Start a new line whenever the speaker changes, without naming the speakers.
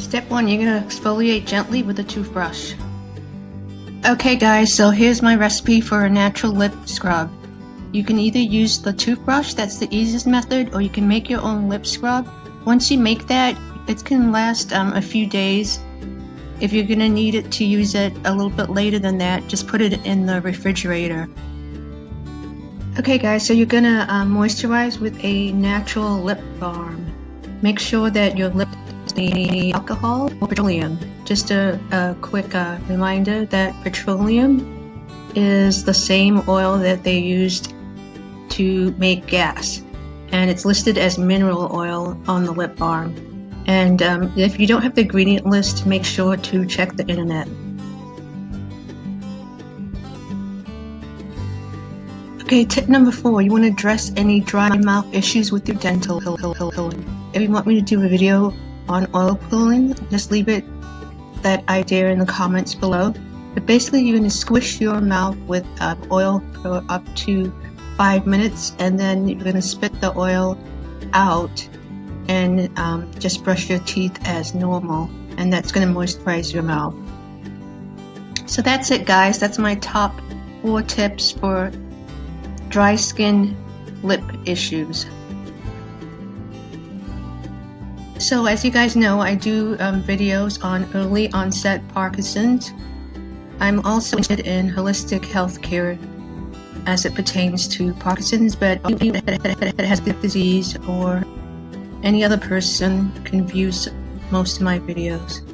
Step one, you're gonna exfoliate gently with a toothbrush. Okay guys, so here's my recipe for a natural lip scrub. You can either use the toothbrush, that's the easiest method, or you can make your own lip scrub. Once you make that, it can last um, a few days. If you're gonna need it to use it a little bit later than that, just put it in the refrigerator. Okay guys, so you're gonna uh, moisturize with a natural lip balm. Make sure that your lip the alcohol or petroleum. Just a, a quick uh, reminder that petroleum is the same oil that they used to make gas and it's listed as mineral oil on the lip balm. And um, if you don't have the ingredient list, make sure to check the internet. Okay, tip number four, you want to address any dry mouth issues with your dental. If you want me to do a video on oil pulling, just leave it that idea in the comments below. But basically you're going to squish your mouth with uh, oil for up to five minutes and then you're going to spit the oil out and um, just brush your teeth as normal and that's going to moisturize your mouth. So that's it guys, that's my top four tips for dry skin lip issues. So as you guys know, I do um, videos on early onset Parkinson's. I'm also interested in holistic healthcare as it pertains to Parkinson's, but anyone that has the disease or any other person can view most of my videos.